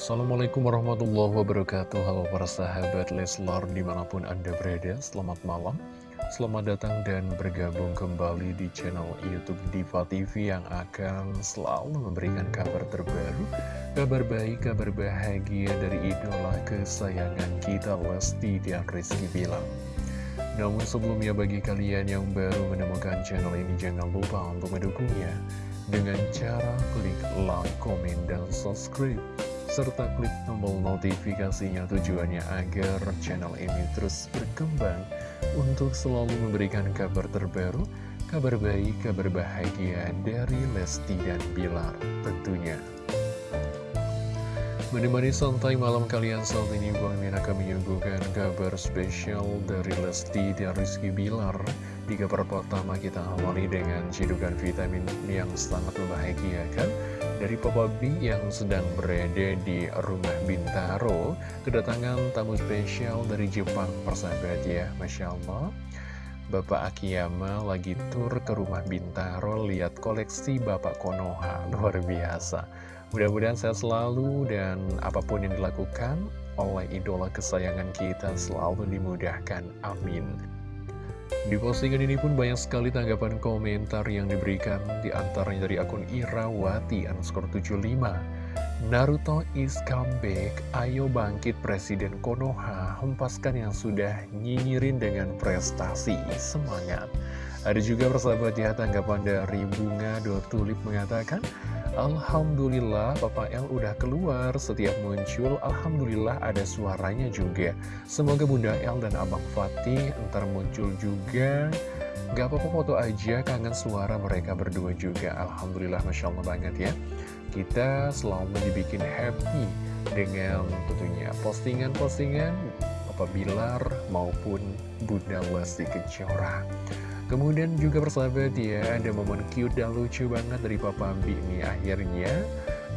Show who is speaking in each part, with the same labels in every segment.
Speaker 1: Assalamualaikum warahmatullahi wabarakatuh. Halo para sahabat Leslar di mana pun anda berada Selamat malam. Selamat datang dan bergabung kembali di channel Youtube Diva TV Yang akan selalu memberikan kabar terbaru Kabar baik, kabar bahagia dari idola kesayangan kita Lesti dan Rizky Bilang Namun sebelumnya bagi kalian yang baru menemukan channel ini Jangan lupa untuk mendukungnya dengan cara klik like, komen, dan subscribe serta klik tombol notifikasinya tujuannya agar channel ini terus berkembang untuk selalu memberikan kabar terbaru, kabar baik, kabar bahagia dari Lesti dan Bilar tentunya. Menemani santai malam kalian saat ini Bang Min akan menyuguhkan kabar spesial dari Lesti dan Rizky Bilar Di kabar pertama kita awali dengan cidukan vitamin yang sangat membahagiakan Dari Papa B yang sedang berada di rumah Bintaro Kedatangan tamu spesial dari Jepang persahabat ya Masya Allah Bapak Akiyama lagi tur ke rumah Bintaro lihat koleksi Bapak Konoha Luar biasa Mudah-mudahan sehat selalu dan apa pun yang dilakukan oleh idola kesayangan kita selalu dimudahkan. Amin. Di postingan ini pun banyak sekali tanggapan komentar yang diberikan di antaranya dari akun Irawati underscore 75. Naruto is comeback, ayo bangkit Presiden Konoha, hempaskan yang sudah nyinyirin dengan prestasi, semangat. Ada juga persahabat ya tanggapan dari Bunga Tulip mengatakan, Alhamdulillah Papa L udah keluar. Setiap muncul Alhamdulillah ada suaranya juga. Semoga Bunda L dan Abang Fatih Ntar muncul juga. Gak apa-apa foto aja. Kangen suara mereka berdua juga. Alhamdulillah Masya Allah banget ya. Kita selalu dibikin happy Dengan tentunya postingan-postingan Papa Bilar maupun Bunda Lesti Kejora Kemudian juga persahabat ya, ada momen cute dan lucu banget dari Papa B ini. Akhirnya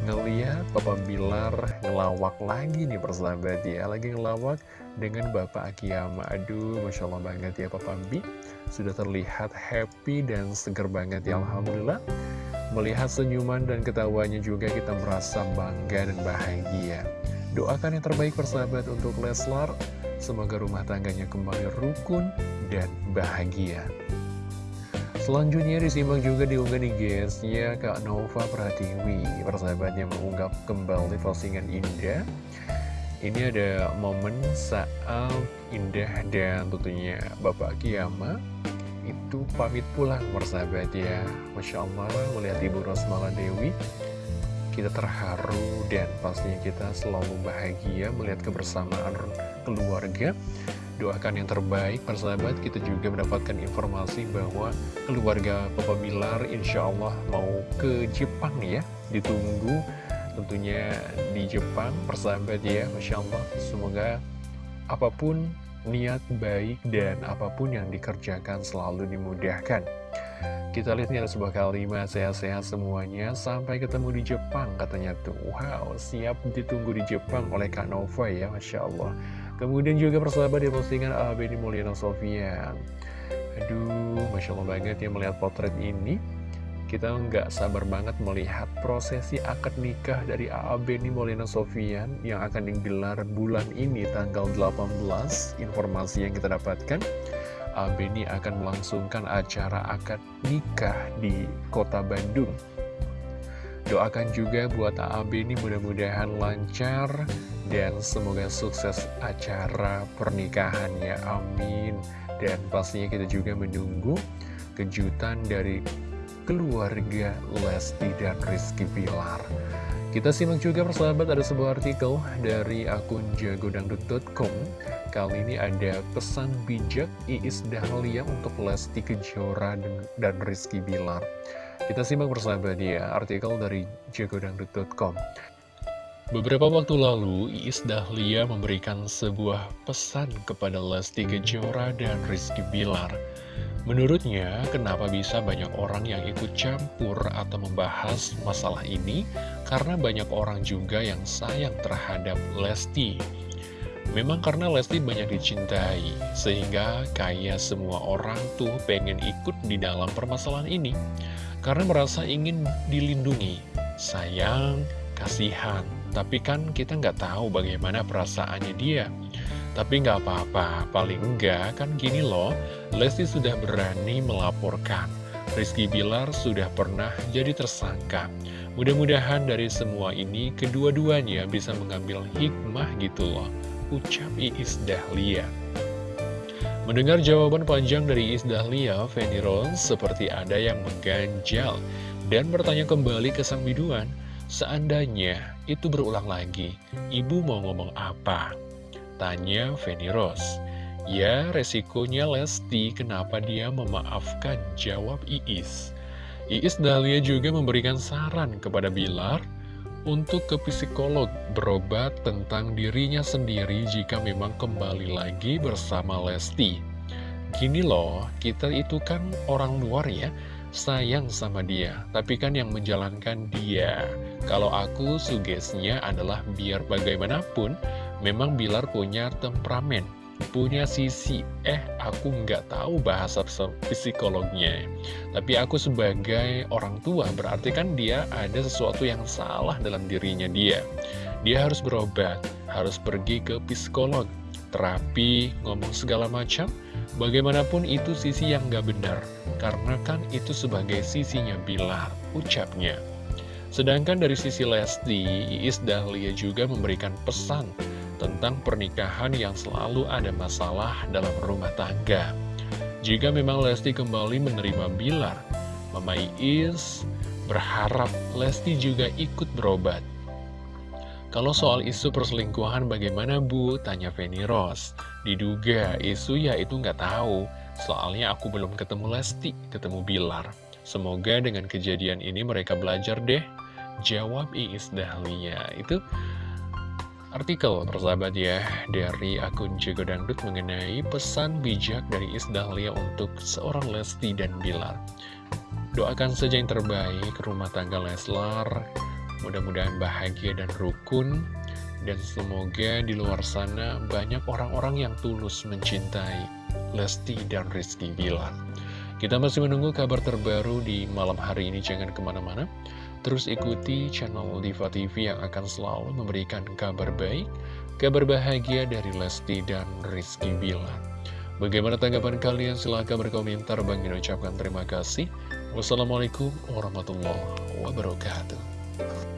Speaker 1: ngeliat Papa Bilar ngelawak lagi nih persahabat ya. Lagi ngelawak dengan Bapak Akiyama. Aduh, Masya Allah banget ya Papa B Sudah terlihat happy dan seger banget ya Alhamdulillah. Melihat senyuman dan ketawanya juga kita merasa bangga dan bahagia. Doakan yang terbaik persahabat untuk Leslar. Semoga rumah tangganya kembali rukun dan bahagia Selanjutnya disimak juga diunggah di GS-nya Kak Nova Pratiwi Persahabatnya mengunggah kembali postingan Indah. Ini ada momen saat Indah dan tentunya Bapak Kiyama Itu pamit pulang persahabat ya Masya Allah melihat Ibu Rosmala Dewi Kita terharu dan pastinya kita selalu bahagia melihat kebersamaan keluarga doakan yang terbaik persahabat. Kita juga mendapatkan informasi bahwa keluarga Papa Bilar insya Allah mau ke Jepang ya. Ditunggu tentunya di Jepang persahabat ya. Masya Allah. Semoga apa pun niat baik dan apa pun yang dikerjakan selalu dimudahkan. Kita lihat ada sebuah kalimat sehat-sehat semuanya. Sampai ketemu di Jepang katanya tuh. Wow siap ditunggu di Jepang oleh Kak Nova ya Masya Allah Kemudian juga persahabat di postingan Abeni Mulyana Sofian. Aduh, Masya Allah banget ya melihat potret ini. Kita nggak sabar banget melihat prosesi akad nikah dari Abeni Mulyana Sofian Yang akan digelar bulan ini tanggal 18 Informasi yang kita dapatkan Abeni akan melangsungkan acara akad nikah di kota Bandung Doakan juga buat AB ini mudah-mudahan lancar dan semoga sukses acara pernikahannya, amin. Dan pastinya kita juga menunggu kejutan dari keluarga Lesti dan Rizky Pilar. Kita simak juga persahabat ada sebuah artikel dari akun jagodangdut.com Kali ini ada pesan bijak Iis Dahlia untuk Lesti Kejora dan Rizky Bilar kita simak bersama dia artikel dari jagodangdut.com. Beberapa waktu lalu, Iis Dahlia memberikan sebuah pesan kepada Lesti Kejora dan Rizky Bilar. Menurutnya, kenapa bisa banyak orang yang ikut campur atau membahas masalah ini? Karena banyak orang juga yang sayang terhadap Lesti. Memang karena Lesti banyak dicintai, sehingga kayak semua orang tuh pengen ikut di dalam permasalahan ini karena merasa ingin dilindungi, sayang, kasihan, Tapi kan kita nggak tahu bagaimana perasaannya dia. Tapi nggak apa-apa, paling enggak kan gini loh, Lesti sudah berani melaporkan. Rizky Bilar sudah pernah jadi tersangka. Mudah-mudahan dari semua ini kedua-duanya bisa mengambil hikmah gitu loh. Ucap Iis Dahlia. Mendengar jawaban panjang dari Iis Dahlia, Fanny Rose seperti ada yang mengganjal dan bertanya kembali ke sang biduan. Seandainya itu berulang lagi, ibu mau ngomong apa? Tanya Feni Rose. Ya, resikonya Lesti, kenapa dia memaafkan? Jawab Iis. Iis Dahlia juga memberikan saran kepada Bilar untuk ke psikolog berobat tentang dirinya sendiri jika memang kembali lagi bersama Lesti. Gini loh, kita itu kan orang luar ya, sayang sama dia, tapi kan yang menjalankan dia. Kalau aku sugesnya adalah biar bagaimanapun, memang Bilar punya temperamen, punya sisi, eh aku nggak tahu bahasa psikolognya. Tapi aku sebagai orang tua, berarti kan dia ada sesuatu yang salah dalam dirinya dia. Dia harus berobat, harus pergi ke psikolog, terapi, ngomong segala macam, Bagaimanapun itu sisi yang gak benar, karena kan itu sebagai sisinya Bilar, ucapnya. Sedangkan dari sisi Lesti, Iis Dahlia juga memberikan pesan tentang pernikahan yang selalu ada masalah dalam rumah tangga. Jika memang Lesti kembali menerima Bilar, Mama Iis berharap Lesti juga ikut berobat. Kalau soal isu perselingkuhan bagaimana Bu? Tanya Feni Rose. Diduga isu ya itu nggak tahu. Soalnya aku belum ketemu Lesti, ketemu Bilar. Semoga dengan kejadian ini mereka belajar deh. Jawab Iis Dahlia. Itu artikel persahabat ya dari akun Jago Dangdut mengenai pesan bijak dari Iis Dahlia untuk seorang Lesti dan Bilar. Doakan saja yang terbaik rumah tangga Leslar Mudah-mudahan bahagia dan rukun Dan semoga di luar sana banyak orang-orang yang tulus mencintai Lesti dan Rizky Bilar Kita masih menunggu kabar terbaru di malam hari ini Jangan ke mana-mana Terus ikuti channel Diva TV yang akan selalu memberikan kabar baik Kabar bahagia dari Lesti dan Rizky Bilar Bagaimana tanggapan kalian? Silahkan berkomentar. Bang ucapkan terima kasih. Wassalamualaikum warahmatullahi wabarakatuh.